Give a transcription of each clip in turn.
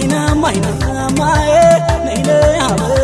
Mai na mai na mai, nay nay ha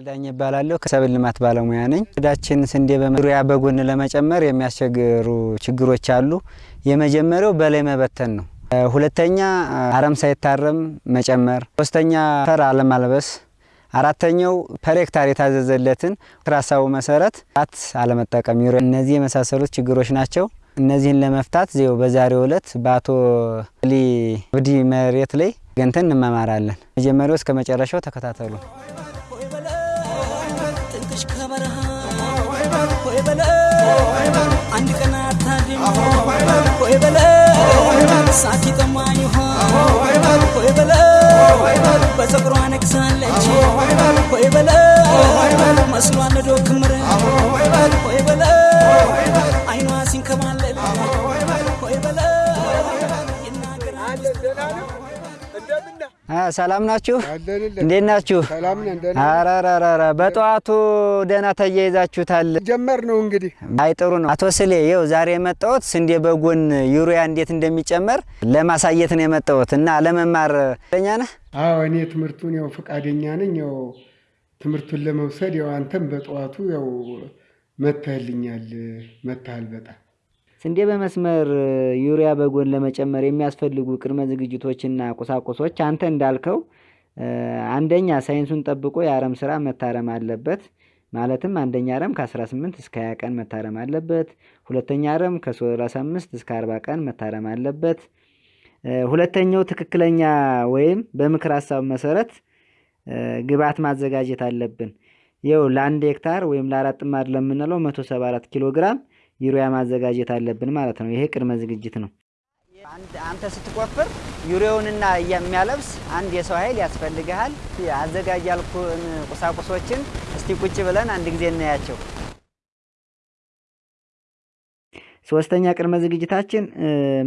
እባላለሁ ከሰብል ልማት ባለሙያ ነኝ። እዳችን ስንዴ በዙሪያ በጎን ለመጨመር የሚያስቸግሩ ችግሮች አሉ። የመጀመሪያው በላይ መበተን ነው። ሁለተኛ አረም ሳይታረም መጨመር፣ ሶስተኛ ፈር አለማልበስ፣ አራተኛው ፐር ሄክታር የታዘዘለትን ሀሳቡ መሰረት ት አለመጠቀም። እነዚህ የመሳሰሉት ችግሮች ናቸው። እነዚህን ለመፍታት ዜው በዛሬው ዕለት በአቶ ሊ ብዲ መሬት ላይ ገንተን እንመማራለን። መጀመሪያው እስከ መጨረሻው ተከታተሉ። አንድ ቀን አታድም ሆይ በለ ሳት ይጠማኝ ውሃ ሆይ በለ በፀጉሯ ነግሳለች ሆይ በለ መስሏ ነዶ ክምር ሆይ በለ ሰላም ናችሁ? እንዴት ናችሁ? አራራራ በጠዋቱ ደህና ተያይዛችሁታል። ጀመር ነው እንግዲህ። አይ ጥሩ ነው። አቶ ስሌ ይኸው ዛሬ የመጣሁት ስንዴ በጎን ዩሪያ እንዴት እንደሚጨመር ለማሳየት ነው የመጣሁት እና ለመማር ፈቃደኛ ነህ? አዎ እኔ ትምህርቱን ያው ፈቃደኛ ነኝ። ያው ትምህርቱን ለመውሰድ ያው አንተም በጠዋቱ ያው መተህልኛል፣ መተሃል በጣም ስንዴ በመስመር ዩሪያ በጎን ለመጨመር የሚያስፈልጉ ቅድመ ዝግጅቶችና ቁሳቁሶች አንተ እንዳልከው አንደኛ ሳይንሱን ጠብቆ የአረም ስራ መታረም አለበት። ማለትም አንደኛ አረም ከ18 እስከ 20 ቀን መታረም አለበት። ሁለተኛ አረም ከ35 እስከ 40 ቀን መታረም አለበት። ሁለተኛው ትክክለኛ ወይም በምክር ሀሳብ መሰረት ግብዓት ማዘጋጀት አለብን። ይኸው ለአንድ ሄክታር ወይም ለአራት ጥማድ ለምንለው 174 ኪሎ ግራም ዩሪያ ማዘጋጀት አለብን ማለት ነው። ይሄ ቅድመ ዝግጅት ነው። አንተ ስትቆፍር ዩሪያውንና የሚያለብስ አንድ የሰው ኃይል ያስፈልግሃል። አዘጋጅ ያልኩን ቁሳቁሶችን እስቲ ቁጭ ብለን አንድ ጊዜ እናያቸው። ሶስተኛ ቅድመ ዝግጅታችን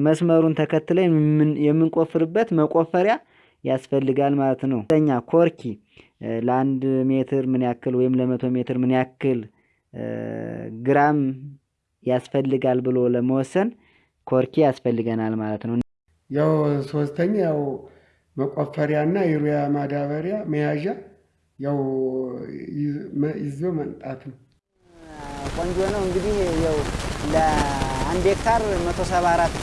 መስመሩን ተከትለን የምንቆፍርበት መቆፈሪያ ያስፈልጋል ማለት ነው። ኛ ኮርኪ ለአንድ ሜትር ምን ያክል ወይም ለመቶ ሜትር ምን ያክል ግራም ያስፈልጋል ብሎ ለመወሰን ኮርኪ ያስፈልገናል ማለት ነው። ያው ሶስተኛ ያው መቆፈሪያና ዩሪያ ማዳበሪያ መያዣ ያው ይዞ መምጣት ነው። ቆንጆ ነው። እንግዲህ ያው ለአንድ ሄክታር 174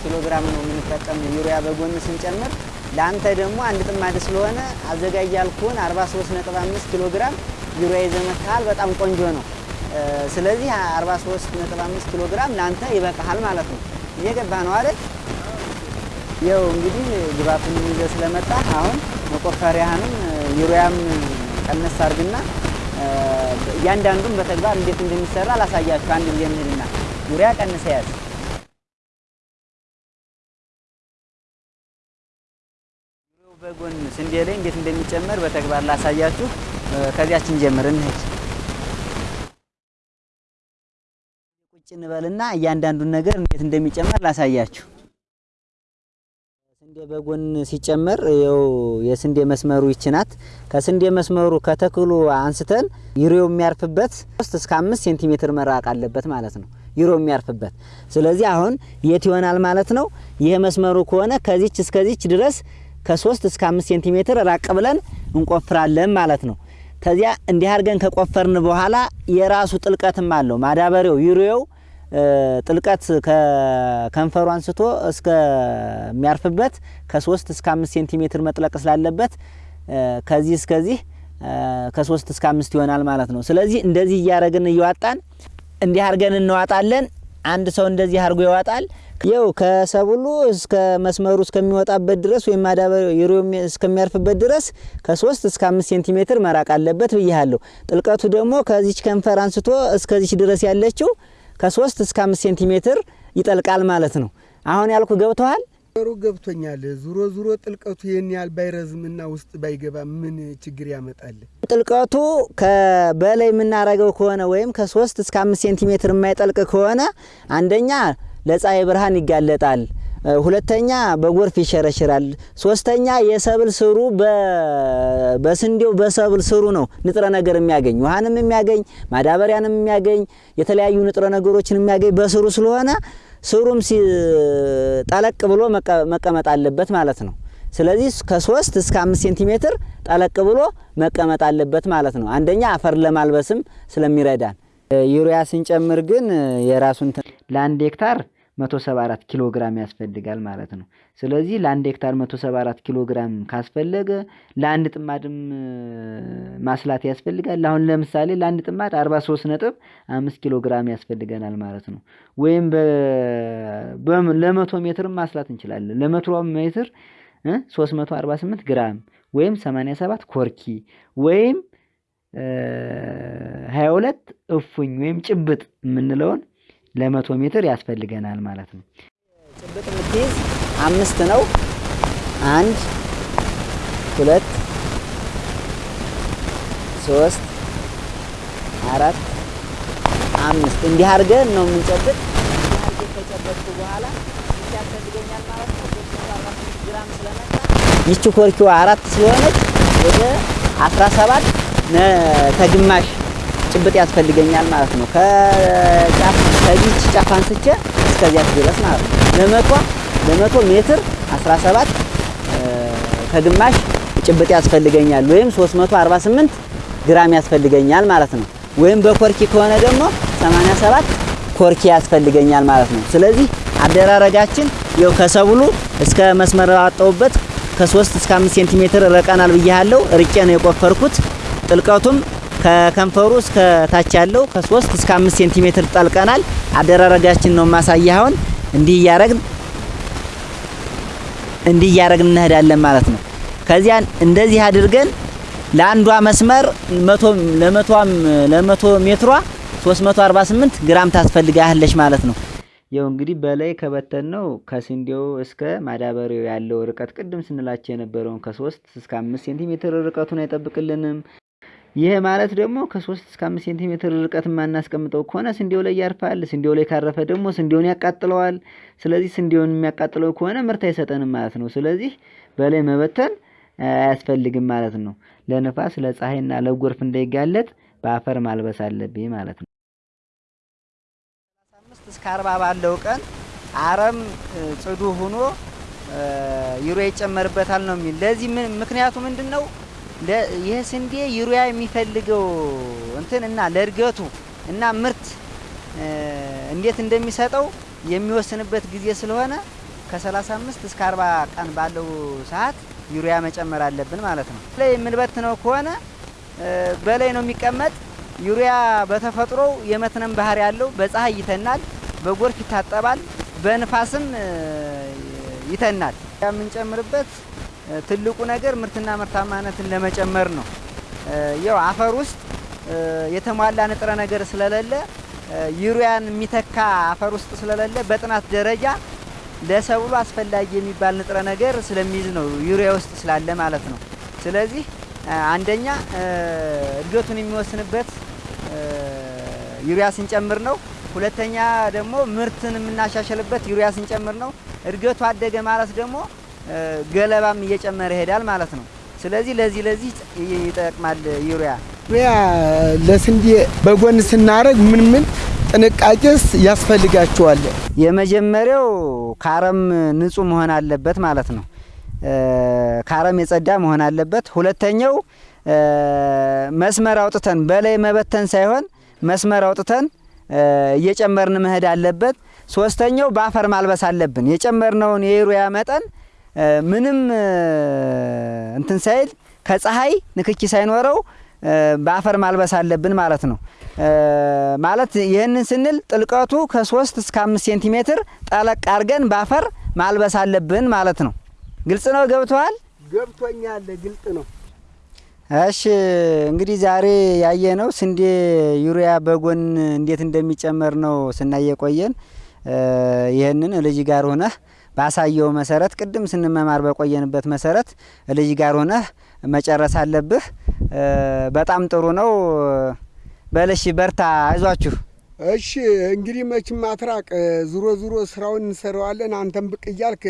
ኪሎ ግራም ነው የምንጠቀም ዩሪያ በጎን ስንጨምር ለአንተ ደግሞ አንድ ጥማድ ስለሆነ አዘጋጅ ያልኩህን 43.5 ኪሎ ግራም ዩሪያ ይዘህ መጥተሃል። በጣም ቆንጆ ነው። ስለዚህ 43.5 ኪሎ ግራም ለአንተ ይበቃሃል ማለት ነው። እየገባህ ነው አይደል? ይኸው እንግዲህ ግባቱን ይዘህ ስለመጣ አሁን መቆፈሪያህንም ዩሪያም ቀነስ አድርግና እያንዳንዱን በተግባር እንዴት እንደሚሰራ ላሳያችሁ። አንድ ጊዜ እንሂድና ዩሪያ ቀንሰ ያዝ። በጎን ስንዴ ላይ እንዴት እንደሚጨመር በተግባር ላሳያችሁ። ከዚያችን ጀምር እንሂድ። ቁጭ እንበልና እያንዳንዱን ነገር እንዴት እንደሚጨመር ላሳያችሁ። ስንዴ በጎን ሲጨመር ይኸው የስንዴ መስመሩ ይች ናት። ከስንዴ መስመሩ ከተክሉ አንስተን ዩሪያው የሚያርፍበት ሶስት እስከ አምስት ሴንቲሜትር መራቅ አለበት ማለት ነው ዩሪያው የሚያርፍበት። ስለዚህ አሁን የት ይሆናል ማለት ነው? ይህ መስመሩ ከሆነ ከዚች እስከዚች ድረስ ከሶስት እስከ አምስት ሴንቲሜትር ራቅ ብለን እንቆፍራለን ማለት ነው። ከዚያ እንዲህ አድርገን ከቆፈርን በኋላ የራሱ ጥልቀትም አለው ማዳበሪያው ዩሪያው ጥልቀት ከከንፈሩ አንስቶ እስከሚያርፍበት ከሶስት እስከ አምስት ሴንቲሜትር መጥለቅ ስላለበት ከዚህ እስከዚህ ከሶስት እስከ አምስት ይሆናል ማለት ነው። ስለዚህ እንደዚህ እያደረግን እየዋጣን እንዲህ አድርገን እንዋጣለን። አንድ ሰው እንደዚህ አድርጎ ይዋጣል። ይኸው ከሰብሉ እስከ መስመሩ እስከሚወጣበት ድረስ ወይም ዩሪያው እስከሚያርፍበት ድረስ ከሶስት እስከ አምስት ሴንቲሜትር መራቅ አለበት ብያለሁ። ጥልቀቱ ደግሞ ከዚች ከንፈር አንስቶ እስከዚች ድረስ ያለችው ከሶስት እስከ አምስት ሴንቲሜትር ይጠልቃል ማለት ነው። አሁን ያልኩ ገብተዋል? ሩ ገብቶኛል። ዙሮ ዙሮ ጥልቀቱ ይህን ያህል ባይረዝምና ውስጥ ባይገባ ምን ችግር ያመጣል? ጥልቀቱ ከበላይ የምናረገው ከሆነ ወይም ከሶስት እስከ አምስት ሴንቲሜትር የማይጠልቅ ከሆነ አንደኛ ለፀሐይ ብርሃን ይጋለጣል። ሁለተኛ በጎርፍ ይሸረሽራል። ሶስተኛ የሰብል ስሩ በስንዴው በሰብል ስሩ ነው ንጥረ ነገር የሚያገኝ ውሃንም የሚያገኝ ማዳበሪያንም የሚያገኝ የተለያዩ ንጥረ ነገሮችን የሚያገኝ በስሩ ስለሆነ ስሩም ጠለቅ ብሎ መቀመጥ አለበት ማለት ነው። ስለዚህ ከሶስት እስከ አምስት ሴንቲሜትር ጠለቅ ብሎ መቀመጥ አለበት ማለት ነው። አንደኛ አፈር ለማልበስም ስለሚረዳን። ዩሪያ ስንጨምር ግን የራሱን ለአንድ ሄክታር 174 ኪሎ ግራም ያስፈልጋል ማለት ነው። ስለዚህ ለአንድ ሄክታር 174 ኪሎ ግራም ካስፈለገ ለአንድ ጥማድም ማስላት ያስፈልጋል። አሁን ለምሳሌ ለአንድ ጥማድ 43 ነጥብ 5 ኪሎ ግራም ያስፈልገናል ማለት ነው። ወይም ለመቶ ሜትርም ማስላት እንችላለን። ለመቶ ሜትር 348 ግራም ወይም 87 ኮርኪ ወይም 22 እፉኝ ወይም ጭብጥ የምንለውን ለመቶ ሜትር ያስፈልገናል ማለት ነው። ጭብጥ የምትይዝ አምስት ነው። አንድ ሁለት ሶስት አራት አምስት እንዲህ አድርገን ነው የምንጨብጥ። እንዲህ አድርገን ከጨበጥኩ በኋላ ያስፈልገኛል ማለት ነው። ግራም ስለመጣ ይቺ ኮርኪዋ አራት ስለሆነች ወደ አስራ ሰባት ተግማሽ ጭብጥ ያስፈልገኛል ማለት ነው። ከጫፍ ከዚች ጫፍ አንስቼ እስከዚያ ድረስ ማለት ነው። ለመቶ ለመቶ ሜትር 17 ከግማሽ ጭብጥ ያስፈልገኛል ወይም 348 ግራም ያስፈልገኛል ማለት ነው። ወይም በኮርኪ ከሆነ ደግሞ 87 ኮርኪ ያስፈልገኛል ማለት ነው። ስለዚህ አደራረጋችን ይኸው ከሰብሉ እስከ መስመር አወጣሁበት ከ3 እስከ 5 ሴንቲሜትር ረቀናል ብያለሁ። ርቄ ነው የቆፈርኩት። ጥልቀቱም ከከንፈሩ እስከ ታች ያለው ከ3 እስከ 5 ሴንቲሜትር ጠልቀናል። አደራረጋችን ነው ማሳያ። አሁን እንዲህ እያረግን እንዲህ እያረግን እንሄዳለን ማለት ነው። ከዚያ እንደዚህ አድርገን ለአንዷ መስመር ለመቶ ሜትሯ 348 ግራም ታስፈልጋለች ማለት ነው። ያው እንግዲህ በላይ ከበተን ነው ከስንዴው እስከ ማዳበሪያው ያለው ርቀት ቅድም ስንላቸው የነበረውን ከ3 እስከ 5 ሴንቲሜትር ርቀቱን አይጠብቅልንም። ይሄ ማለት ደግሞ ከሶስት እስከ አምስት ሴንቲሜትር ርቀት የማናስቀምጠው ከሆነ ስንዴው ላይ ያርፋል። ስንዴው ላይ ካረፈ ደግሞ ስንዴውን ያቃጥለዋል። ስለዚህ ስንዴውን የሚያቃጥለው ከሆነ ምርት አይሰጠንም ማለት ነው። ስለዚህ በላይ መበተን አያስፈልግም ማለት ነው። ለንፋስ ለፀሐይና ለጎርፍ እንዳይጋለጥ በአፈር ማልበስ አለብኝ ማለት ነው። እስከ አርባ ባለው ቀን አረም ጽዱ ሆኖ ዩሪያ ይጨመርበታል ነው የሚል ለዚህ ምክንያቱ ምንድን ነው? ይህ ስንዴ ዩሪያ የሚፈልገው እንትን እና ለእድገቱ እና ምርት እንዴት እንደሚሰጠው የሚወስንበት ጊዜ ስለሆነ ከ35 እስከ 40 ቀን ባለው ሰዓት ዩሪያ መጨመር አለብን ማለት ነው። ላይ የምንበትነው ከሆነ በላይ ነው የሚቀመጥ። ዩሪያ በተፈጥሮው የመትነም ባህሪ ያለው በፀሐይ ይተናል፣ በጎርፍ ይታጠባል፣ በንፋስም ይተናል። የምንጨምርበት ትልቁ ነገር ምርትና ምርታማነትን ለመጨመር ነው። ያው አፈር ውስጥ የተሟላ ንጥረ ነገር ስለሌለ ዩሪያን የሚተካ አፈር ውስጥ ስለሌለ በጥናት ደረጃ ለሰብሉ አስፈላጊ የሚባል ንጥረ ነገር ስለሚይዝ ነው ዩሪያ ውስጥ ስላለ ማለት ነው። ስለዚህ አንደኛ እድገቱን የሚወስንበት ዩሪያ ስንጨምር ነው። ሁለተኛ ደግሞ ምርትን የምናሻሽልበት ዩሪያ ስንጨምር ነው። እድገቱ አደገ ማለት ደግሞ ገለባም እየጨመረ ይሄዳል ማለት ነው። ስለዚህ ለዚህ ለዚህ ይጠቅማል ዩሪያ። ዩሪያ ለስንዴ በጎን ስናደርግ ምን ምን ጥንቃቄስ ያስፈልጋቸዋል? የመጀመሪያው ከአረም ንጹህ መሆን አለበት ማለት ነው። ከአረም የጸዳ መሆን አለበት። ሁለተኛው መስመር አውጥተን በላይ መበተን ሳይሆን መስመር አውጥተን እየጨመርን መሄድ አለበት። ሶስተኛው በአፈር ማልበስ አለብን። የጨመርነውን የዩሪያ መጠን ምንም እንትን ሳይል ከፀሐይ ንክኪ ሳይኖረው በአፈር ማልበስ አለብን ማለት ነው። ማለት ይህንን ስንል ጥልቀቱ ከሶስት እስከ አምስት ሴንቲሜትር ጠለቅ አድርገን በአፈር ማልበስ አለብን ማለት ነው። ግልጽ ነው? ገብተዋል? ገብቶኛል። ግልጽ ነው። እሺ እንግዲህ ዛሬ ያየነው ስንዴ ዩሪያ በጎን እንዴት እንደሚጨመር ነው ስናየ ቆየን። ይህንን ልጅ ጋር ሆነህ ባሳየው መሰረት ቅድም ስንመማር በቆየንበት መሰረት ልጅ ጋር ሆነህ መጨረስ አለብህ። በጣም ጥሩ ነው። በለሽ በርታ፣ አይዟችሁ። እሺ እንግዲህ መቼም አትራቅ። ዙሮ ዙሮ ስራውን እንሰራዋለን። አንተም ብቅ እያልክ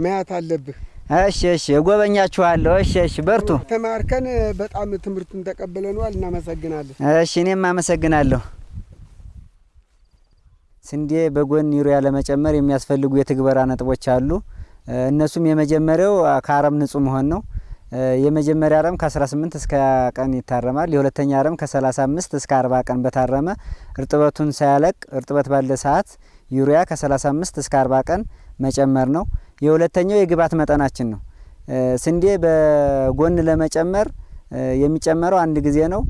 ማየት አለብህ። እሺ እሺ፣ እጎበኛችኋለሁ። እሺ እሺ፣ በርቱ። ተማርከን በጣም ትምህርቱን ተቀብለነዋል። እናመሰግናለን። እሺ፣ እኔም አመሰግናለሁ። ስንዴ በጎን ዩሪያ ለመጨመር የሚያስፈልጉ የትግበራ ነጥቦች አሉ። እነሱም የመጀመሪያው ከአረም ንጹህ መሆን ነው። የመጀመሪያ አረም ከ18 እስከ ቀን ይታረማል። የሁለተኛ አረም ከ35 እስከ 40 ቀን በታረመ እርጥበቱን ሳያለቅ እርጥበት ባለ ሰዓት ዩሪያ ከ35 እስከ 40 ቀን መጨመር ነው። የሁለተኛው የግብዓት መጠናችን ነው። ስንዴ በጎን ለመጨመር የሚጨመረው አንድ ጊዜ ነው።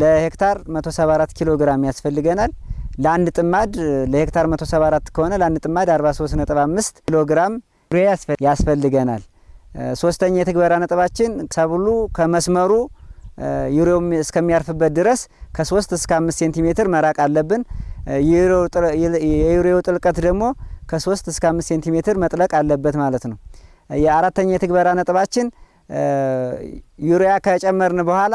ለሄክታር 174 ኪሎ ግራም ያስፈልገናል። ለአንድ ጥማድ ለሄክታር 174 ከሆነ ለአንድ ጥማድ 43.5 ኪሎ ግራም ዩሪያ ያስፈልገናል። ሶስተኛ የትግበራ ነጥባችን ሰብሉ ከመስመሩ ዩሪያው እስከሚያርፍበት ድረስ ከ3 እስከ 5 ሴንቲሜትር መራቅ አለብን። የዩሪያው ጥልቀት ደግሞ ከ3 እስከ 5 ሴንቲሜትር መጥለቅ አለበት ማለት ነው። የአራተኛ የትግበራ ነጥባችን ዩሪያ ከጨመርን በኋላ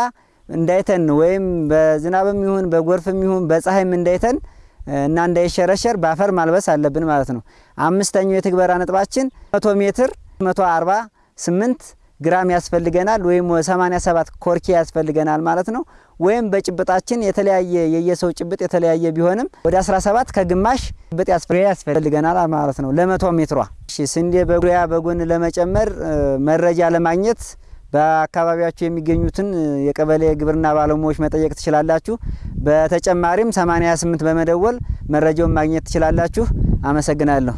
እንዳይተን ወይም በዝናብም ይሁን በጎርፍም ይሁን በፀሐይም እንዳይተን እና እንዳይሸረሸር በአፈር ማልበስ አለብን ማለት ነው። አምስተኛው የትግበራ ነጥባችን መቶ ሜትር መቶ አርባ ስምንት ግራም ያስፈልገናል ወይም 87 ኮርኪ ያስፈልገናል ማለት ነው። ወይም በጭብጣችን የተለያየ የየሰው ጭብጥ የተለያየ ቢሆንም ወደ 17 ከግማሽ ጭብጥ ያስፈልገናል ማለት ነው ለመቶ ሜትሯ። ስንዴ በጉያ በጎን ለመጨመር መረጃ ለማግኘት በአካባቢያችሁ የሚገኙትን የቀበሌ ግብርና ባለሙያዎች መጠየቅ ትችላላችሁ። በተጨማሪም 88 በመደወል መረጃውን ማግኘት ትችላላችሁ። አመሰግናለሁ።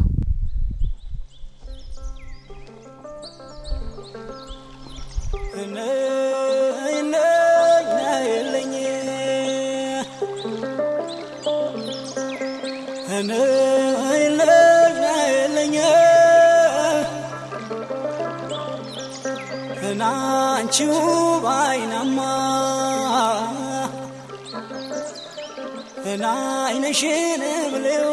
ናንቺው ባይናማ ናይነሽን ብሌው